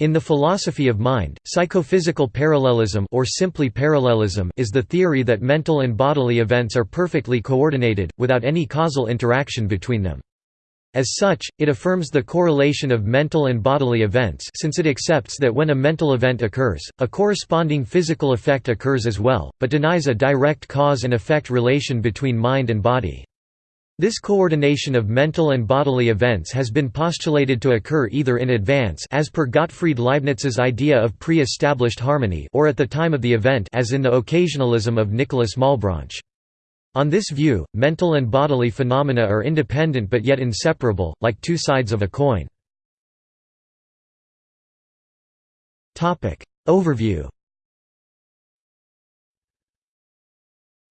In the philosophy of mind, psychophysical parallelism or simply parallelism is the theory that mental and bodily events are perfectly coordinated, without any causal interaction between them. As such, it affirms the correlation of mental and bodily events since it accepts that when a mental event occurs, a corresponding physical effect occurs as well, but denies a direct cause and effect relation between mind and body. This coordination of mental and bodily events has been postulated to occur either in advance as per Gottfried Leibniz's idea of pre-established harmony or at the time of the event as in the occasionalism of Nicolas Malebranche. On this view, mental and bodily phenomena are independent but yet inseparable, like two sides of a coin. Overview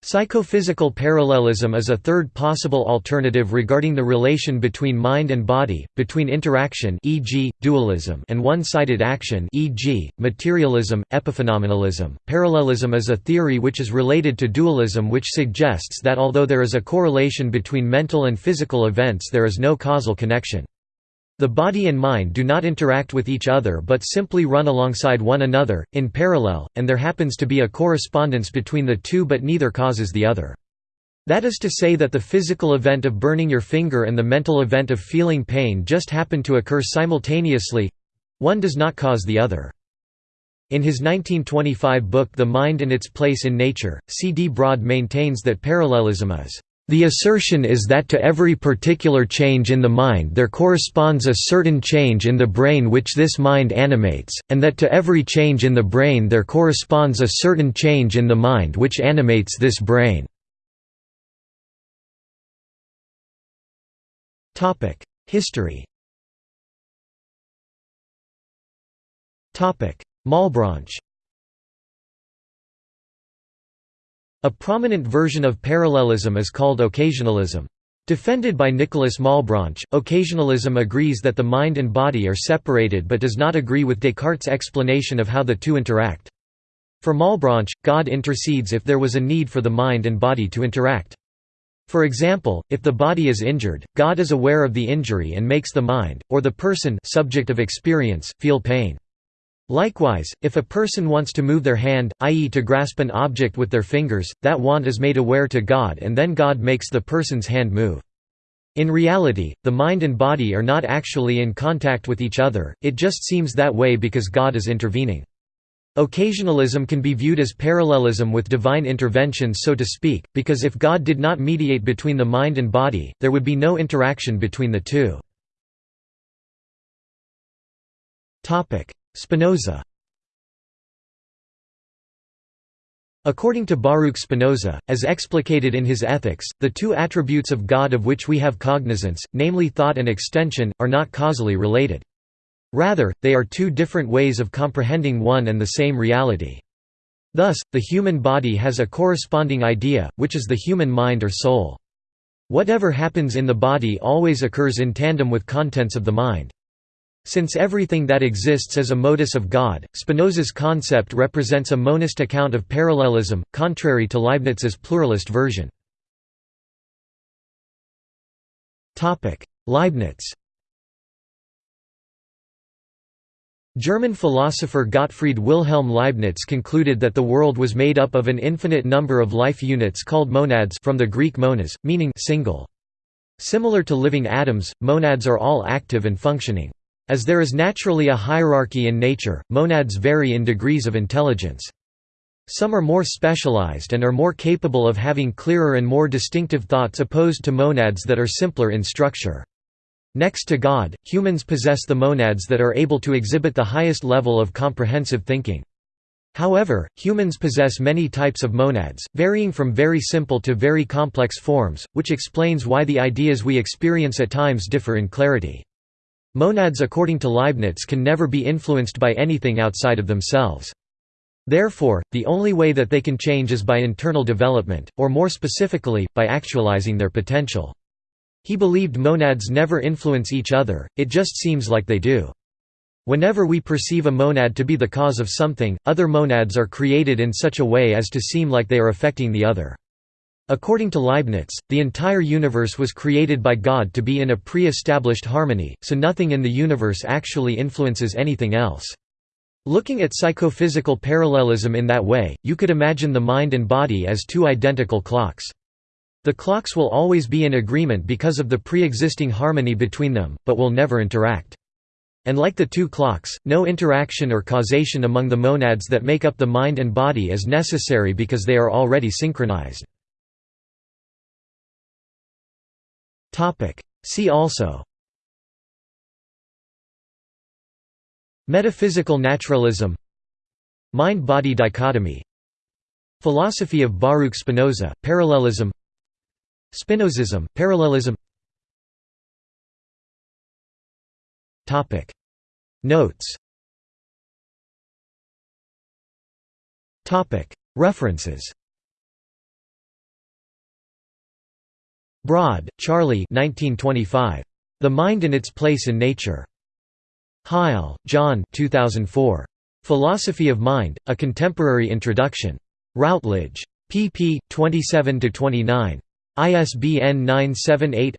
Psychophysical parallelism is a third possible alternative regarding the relation between mind and body, between interaction e.g., dualism and one-sided action e.g., materialism, epiphenomenalism. Parallelism is a theory which is related to dualism which suggests that although there is a correlation between mental and physical events there is no causal connection. The body and mind do not interact with each other but simply run alongside one another, in parallel, and there happens to be a correspondence between the two but neither causes the other. That is to say that the physical event of burning your finger and the mental event of feeling pain just happen to occur simultaneously—one does not cause the other. In his 1925 book The Mind and Its Place in Nature, C. D. Broad maintains that parallelism is the assertion is that to every particular change in the mind there corresponds a certain change in the brain which this mind animates, and that to every change in the brain there corresponds a certain change in the mind which animates this brain. History Malebranche A prominent version of parallelism is called occasionalism. Defended by Nicolas Malebranche, occasionalism agrees that the mind and body are separated but does not agree with Descartes' explanation of how the two interact. For Malebranche, God intercedes if there was a need for the mind and body to interact. For example, if the body is injured, God is aware of the injury and makes the mind, or the person subject of experience, feel pain. Likewise, if a person wants to move their hand, i.e. to grasp an object with their fingers, that want is made aware to God and then God makes the person's hand move. In reality, the mind and body are not actually in contact with each other, it just seems that way because God is intervening. Occasionalism can be viewed as parallelism with divine intervention so to speak, because if God did not mediate between the mind and body, there would be no interaction between the two. Spinoza According to Baruch Spinoza, as explicated in his Ethics, the two attributes of God of which we have cognizance, namely thought and extension, are not causally related. Rather, they are two different ways of comprehending one and the same reality. Thus, the human body has a corresponding idea, which is the human mind or soul. Whatever happens in the body always occurs in tandem with contents of the mind. Since everything that exists is a modus of God, Spinoza's concept represents a monist account of parallelism, contrary to Leibniz's pluralist version. Leibniz German philosopher Gottfried Wilhelm Leibniz concluded that the world was made up of an infinite number of life units called monads from the Greek monas, meaning single. Similar to living atoms, monads are all active and functioning. As there is naturally a hierarchy in nature, monads vary in degrees of intelligence. Some are more specialized and are more capable of having clearer and more distinctive thoughts opposed to monads that are simpler in structure. Next to God, humans possess the monads that are able to exhibit the highest level of comprehensive thinking. However, humans possess many types of monads, varying from very simple to very complex forms, which explains why the ideas we experience at times differ in clarity. Monads according to Leibniz can never be influenced by anything outside of themselves. Therefore, the only way that they can change is by internal development, or more specifically, by actualizing their potential. He believed monads never influence each other, it just seems like they do. Whenever we perceive a monad to be the cause of something, other monads are created in such a way as to seem like they are affecting the other. According to Leibniz, the entire universe was created by God to be in a pre-established harmony, so nothing in the universe actually influences anything else. Looking at psychophysical parallelism in that way, you could imagine the mind and body as two identical clocks. The clocks will always be in agreement because of the pre-existing harmony between them, but will never interact. And like the two clocks, no interaction or causation among the monads that make up the mind and body is necessary because they are already synchronized. See also. Metaphysical naturalism. Mind-body dichotomy. Philosophy of Baruch Spinoza, parallelism. Spinozism, parallelism. Topic. Notes. Topic. References Broad, Charlie 1925. The Mind and Its Place in Nature. Heil, John 2004. Philosophy of Mind, A Contemporary Introduction. Routledge. pp. 27–29. ISBN 978